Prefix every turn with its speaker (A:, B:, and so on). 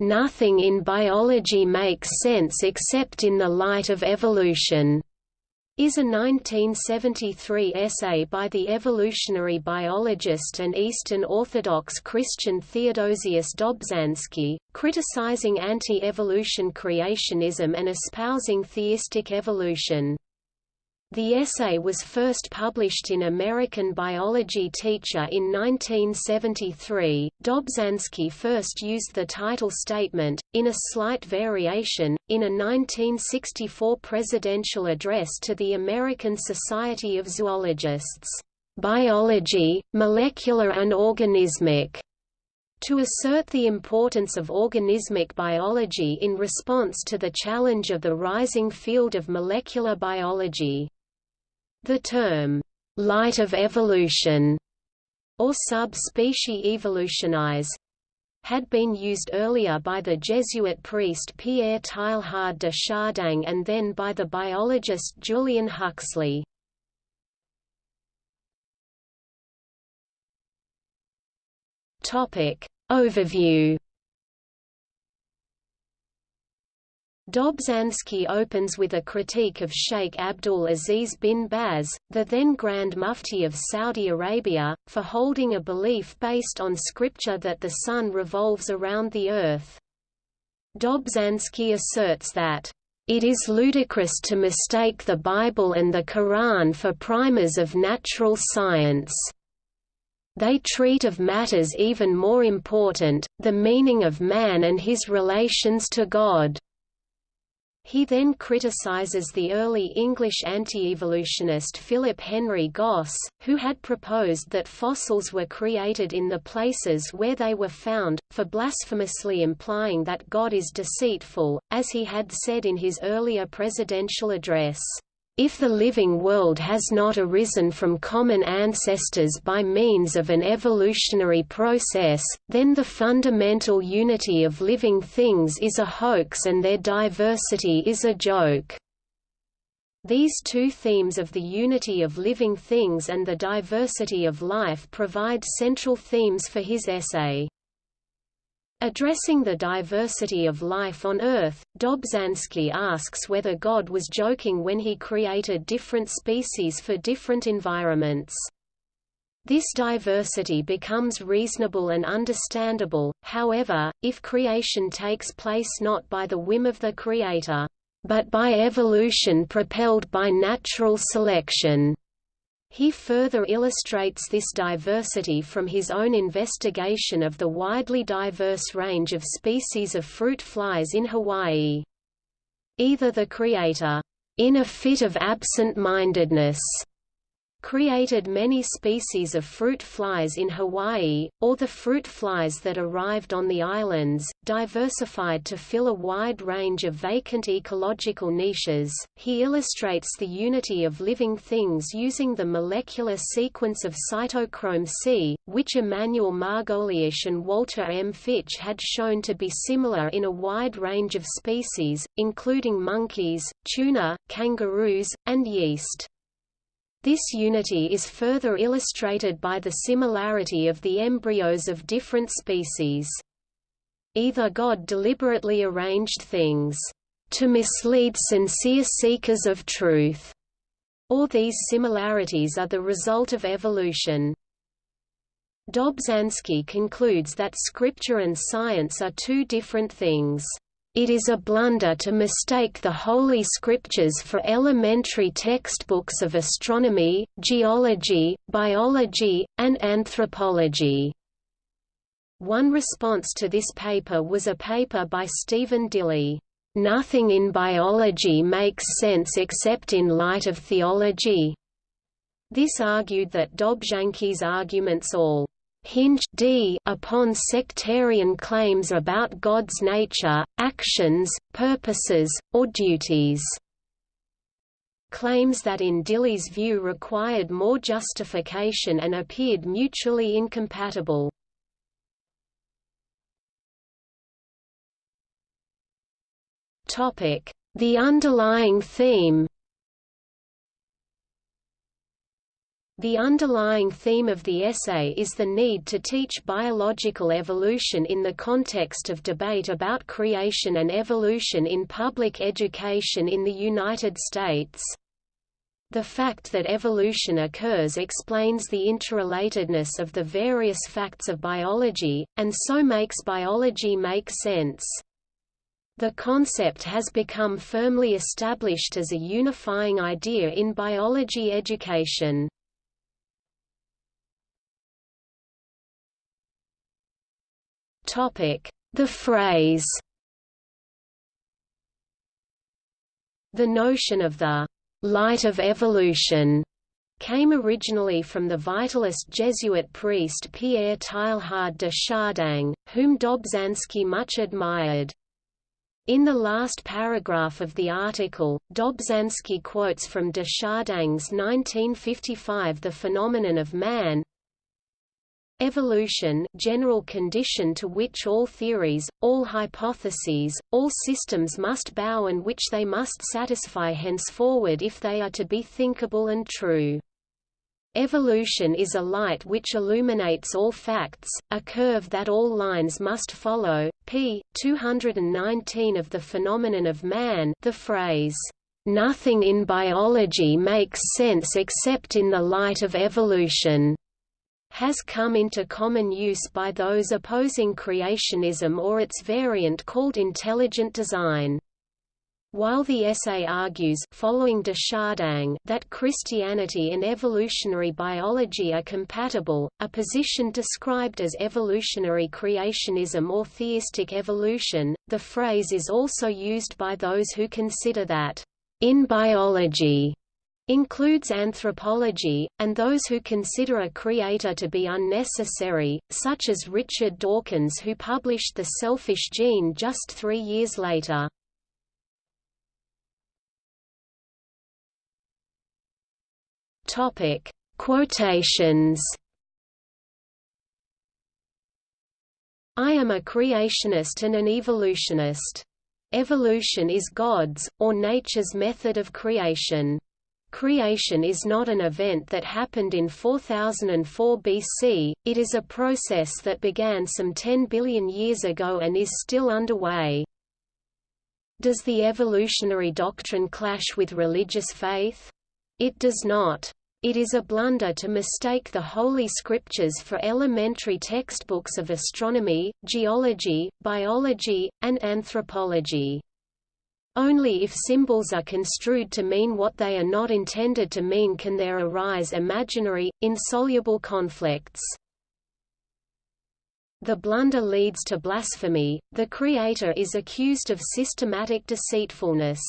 A: "...nothing in biology makes sense except in the light of evolution." is a 1973 essay by the evolutionary biologist and Eastern Orthodox Christian Theodosius Dobzhansky, criticizing anti-evolution creationism and espousing theistic evolution. The essay was first published in American Biology Teacher in 1973. Dobzhansky first used the title statement, in a slight variation, in a 1964 presidential address to the American Society of Zoologists, Biology, Molecular and Organismic, to assert the importance of organismic biology in response to the challenge of the rising field of molecular biology. The term, light of evolution, or sub-specie evolutionis, had been used earlier by the Jesuit priest Pierre Teilhard de Chardin and then by the biologist Julian Huxley. Topic Overview Dobzhansky opens with a critique of Sheikh Abdul Aziz bin Baz, the then Grand Mufti of Saudi Arabia, for holding a belief based on scripture that the sun revolves around the earth. Dobzhansky asserts that, "...it is ludicrous to mistake the Bible and the Quran for primers of natural science." They treat of matters even more important, the meaning of man and his relations to God. He then criticizes the early English anti-evolutionist Philip Henry Gosse, who had proposed that fossils were created in the places where they were found, for blasphemously implying that God is deceitful, as he had said in his earlier presidential address. If the living world has not arisen from common ancestors by means of an evolutionary process, then the fundamental unity of living things is a hoax and their diversity is a joke. These two themes of the unity of living things and the diversity of life provide central themes for his essay. Addressing the diversity of life on Earth, Dobzhansky asks whether God was joking when he created different species for different environments. This diversity becomes reasonable and understandable, however, if creation takes place not by the whim of the Creator, but by evolution propelled by natural selection. He further illustrates this diversity from his own investigation of the widely diverse range of species of fruit flies in Hawaii. Either the creator, in a fit of absent-mindedness, created many species of fruit flies in Hawaii, or the fruit flies that arrived on the islands, diversified to fill a wide range of vacant ecological niches. He illustrates the unity of living things using the molecular sequence of cytochrome C, which Emanuel Margoliash and Walter M. Fitch had shown to be similar in a wide range of species, including monkeys, tuna, kangaroos, and yeast. This unity is further illustrated by the similarity of the embryos of different species. Either God deliberately arranged things to mislead sincere seekers of truth, or these similarities are the result of evolution. Dobzhansky concludes that scripture and science are two different things. It is a blunder to mistake the Holy Scriptures for elementary textbooks of astronomy, geology, biology, and anthropology. One response to this paper was a paper by Stephen Dilley, "'Nothing in biology makes sense except in light of theology'". This argued that Dobzhansky's arguments all hinge d upon sectarian claims about God's nature, actions, purposes, or duties. Claims that in Dilley's view required more justification and appeared mutually incompatible. The underlying theme The underlying theme of the essay is the need to teach biological evolution in the context of debate about creation and evolution in public education in the United States. The fact that evolution occurs explains the interrelatedness of the various facts of biology, and so makes biology make sense. The concept has become firmly established as a unifying idea in biology education. The phrase The notion of the light of evolution came originally from the vitalist Jesuit priest Pierre Teilhard de Chardin, whom Dobzhansky much admired. In the last paragraph of the article, Dobzhansky quotes from de Chardin's 1955 The Phenomenon of Man, Evolution general condition to which all theories, all hypotheses, all systems must bow and which they must satisfy henceforward if they are to be thinkable and true. Evolution is a light which illuminates all facts, a curve that all lines must follow. p. 219 of The Phenomenon of Man the phrase, "...nothing in biology makes sense except in the light of evolution." Has come into common use by those opposing creationism or its variant called intelligent design. While the essay argues following de Chardin that Christianity and evolutionary biology are compatible, a position described as evolutionary creationism or theistic evolution, the phrase is also used by those who consider that, in biology, includes anthropology, and those who consider a creator to be unnecessary, such as Richard Dawkins who published The Selfish Gene just three years later. Quotations I am a creationist and an evolutionist. Evolution is God's, or nature's method of creation. Creation is not an event that happened in 4004 BC, it is a process that began some 10 billion years ago and is still underway. Does the evolutionary doctrine clash with religious faith? It does not. It is a blunder to mistake the Holy Scriptures for elementary textbooks of astronomy, geology, biology, and anthropology. Only if symbols are construed to mean what they are not intended to mean can there arise imaginary, insoluble conflicts. The blunder leads to blasphemy, the Creator is accused of systematic deceitfulness.